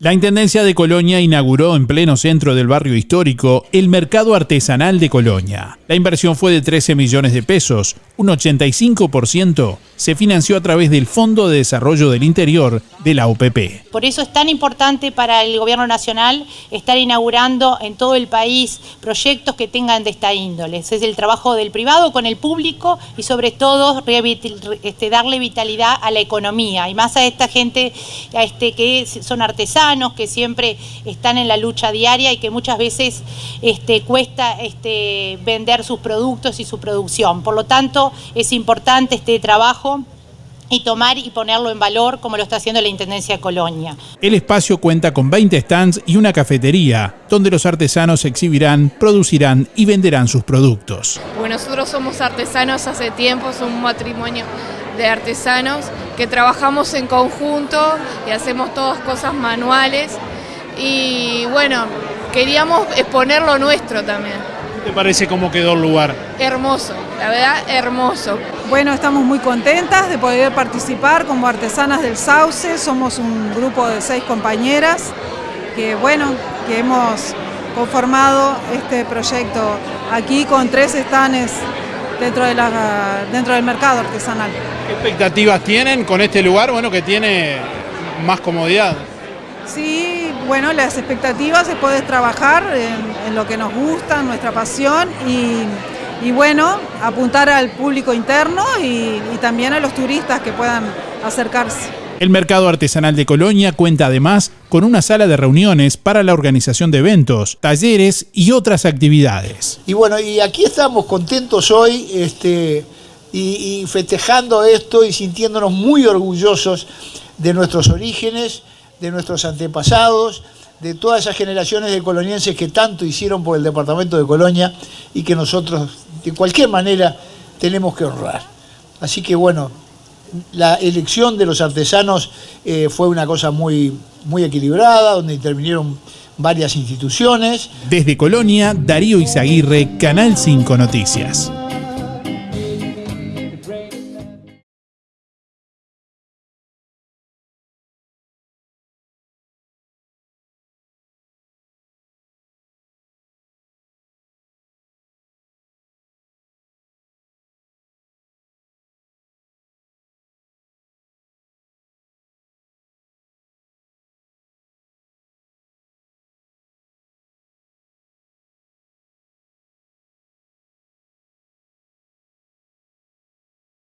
La Intendencia de Colonia inauguró en pleno centro del barrio histórico el Mercado Artesanal de Colonia. La inversión fue de 13 millones de pesos, un 85% se financió a través del Fondo de Desarrollo del Interior de la OPP. Por eso es tan importante para el Gobierno Nacional estar inaugurando en todo el país proyectos que tengan de esta índole. Es el trabajo del privado con el público y sobre todo este, darle vitalidad a la economía y más a esta gente a este, que son artesanos, que siempre están en la lucha diaria y que muchas veces este, cuesta este, vender sus productos y su producción. Por lo tanto, es importante este trabajo y tomar y ponerlo en valor como lo está haciendo la Intendencia de Colonia. El espacio cuenta con 20 stands y una cafetería, donde los artesanos exhibirán, producirán y venderán sus productos. Bueno, nosotros somos artesanos hace tiempo, somos un matrimonio de artesanos que trabajamos en conjunto y hacemos todas cosas manuales y bueno, queríamos exponer lo nuestro también. ¿Qué te parece cómo quedó el lugar? Hermoso, la verdad hermoso. Bueno, estamos muy contentas de poder participar como artesanas del Sauce. Somos un grupo de seis compañeras que, bueno, que hemos conformado este proyecto aquí con tres estanes dentro, de la, dentro del mercado artesanal. ¿Qué expectativas tienen con este lugar, bueno, que tiene más comodidad? Sí, bueno, las expectativas es poder trabajar en, en lo que nos gusta, nuestra pasión y y bueno, apuntar al público interno y, también a los turistas que puedan acercarse. El Mercado Artesanal de Colonia cuenta además con una sala de reuniones para la organización de eventos, talleres y otras actividades. Y bueno, y aquí estamos contentos hoy este, y, y festejando esto y sintiéndonos muy orgullosos de nuestros orígenes, de nuestros antepasados, de todas esas generaciones de colonienses que tanto hicieron por el departamento de Colonia y que nosotros de cualquier manera tenemos que honrar. Así que bueno, la elección de los artesanos eh, fue una cosa muy, muy equilibrada, donde intervinieron varias instituciones. Desde Colonia, Darío Izaguirre, Canal 5 Noticias.